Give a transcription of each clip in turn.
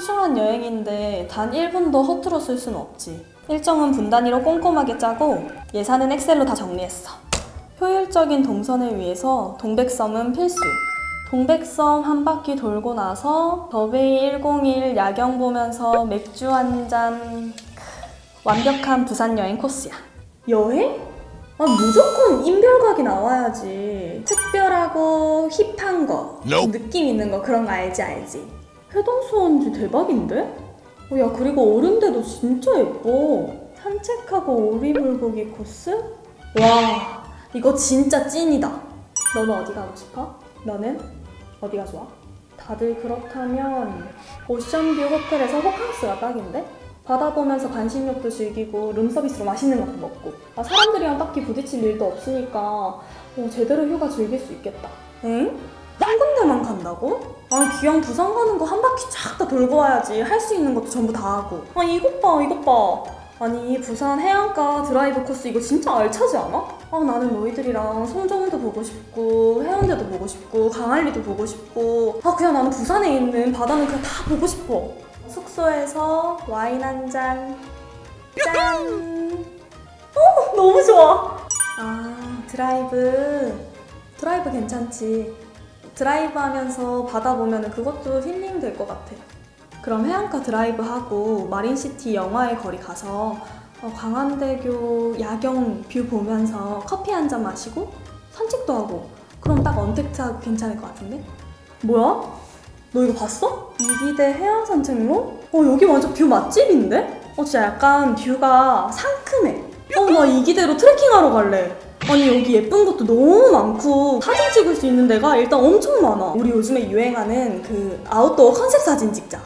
소중한 여행인데 단 1분도 허투루 쓸 수는 없지. 일정은 분 단위로 꼼꼼하게 짜고 예산은 엑셀로 다 정리했어. 효율적인 동선을 위해서 동백섬은 필수. 동백섬 한 바퀴 돌고 나서 더베이 101 야경 보면서 맥주 한 잔. 완벽한 부산 여행 코스야. 여행? 아 무조건 인별각이 나와야지. 특별하고 힙한 거, 좀 느낌 있는 거 그런 거 알지 알지. 해동수원지 대박인데? 어, 야 그리고 어른데도 진짜 예뻐. 산책하고 오리물고기 코스? 와 이거 진짜 찐이다. 너는 어디 가고 싶어? 너는 어디가 좋아? 다들 그렇다면 오션뷰 호텔에서 호캉스가 딱인데? 바다 보면서 간식욕도 즐기고 룸서비스로 맛있는 것도 먹고 아, 사람들이랑 딱히 부딪힐 일도 없으니까 어, 제대로 휴가 즐길 수 있겠다 응? 한 군데만 간다고? 아니 기왕 부산 가는 거 한 바퀴 쫙 다 돌고 와야지 할 수 있는 것도 전부 다 하고 아 이것 봐 이것 봐 아니 부산 해안가 드라이브 코스 이거 진짜 알차지 않아? 아 나는 너희들이랑 송정도 보고 싶고 해운대도 보고 싶고 강안리도 보고 싶고 아 그냥 나는 부산에 있는 바다는 그냥 다 보고 싶어 숙소에서 와인 한 잔. 짠! 어, 너무 좋아! 아, 드라이브. 드라이브 괜찮지. 드라이브 하면서 바다 보면 그것도 힐링 될 것 같아. 그럼 해안가 드라이브 하고 마린시티 영화의 거리 가서 어, 광안대교 야경 view 보면서 커피 한 잔 마시고 산책도 하고 그럼 딱 언택트하고 괜찮을 것 같은데? 뭐야? 너 이거 봤어? 이기대 해안 산책로? 어 여기 완전 view 맛집인데? 어 진짜 약간 view가 상큼해 어 나 이기대로 트레킹하러 갈래 아니 여기 예쁜 것도 너무 많고 사진 찍을 수 있는 데가 일단 엄청 많아. 우리 요즘에 유행하는 그 아웃도어 컨셉 사진 찍자.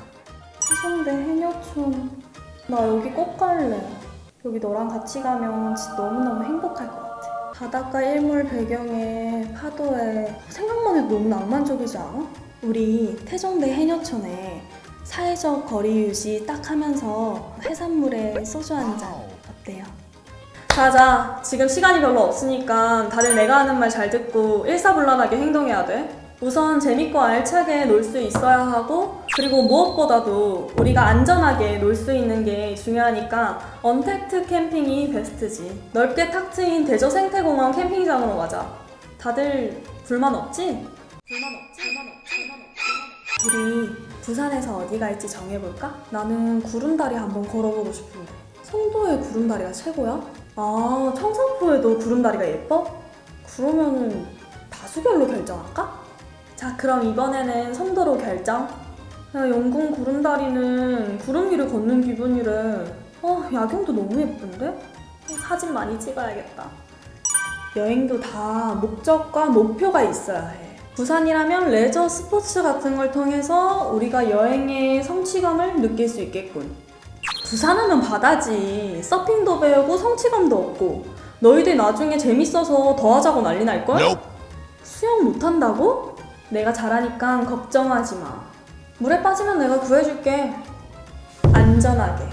해성대 해녀촌. 나 여기 꼭 갈래. 여기 너랑 같이 가면 진짜 너무너무 행복할 것 같아. 바닷가 일몰 배경에 파도에 생각만 해도 너무 낭만적이지 않아? 우리 태종대 해녀촌에 사회적 거리 유지 딱 하면서 해산물에 소주 한 잔 어때요? 자자 지금 시간이 별로 없으니까 다들 내가 하는 말 잘 듣고 일사불란하게 행동해야 돼 우선 재밌고 알차게 놀 수 있어야 하고 그리고 무엇보다도 우리가 안전하게 놀 수 있는 게 중요하니까 언택트 캠핑이 베스트지 넓게 탁 트인 대저 생태공원 캠핑장으로 가자 다들 불만 없지? 불만 없지? 불만 없지? 불만 없지? 우리 부산에서 어디 갈지 정해볼까? 나는 구름다리 한번 걸어보고 싶은데 송도의 구름다리가 최고야? 아 청사포에도 구름다리가 예뻐? 그러면은 다수결로 결정할까? 자 그럼 이번에는 송도로 결정 야 영궁 구름다리는 구름 위를 걷는 기분이래 어 야경도 너무 예쁜데? 사진 많이 찍어야겠다 여행도 다 목적과 목표가 있어야 해 부산이라면 레저 스포츠 같은 걸 통해서 우리가 여행의 성취감을 느낄 수 있겠군 부산하면 바다지 서핑도 배우고 성취감도 얻고 너희들 나중에 재밌어서 더 하자고 난리 날걸? 수영 못한다고? 내가 잘하니까 걱정하지 마. 물에 빠지면 내가 구해줄게. 안전하게.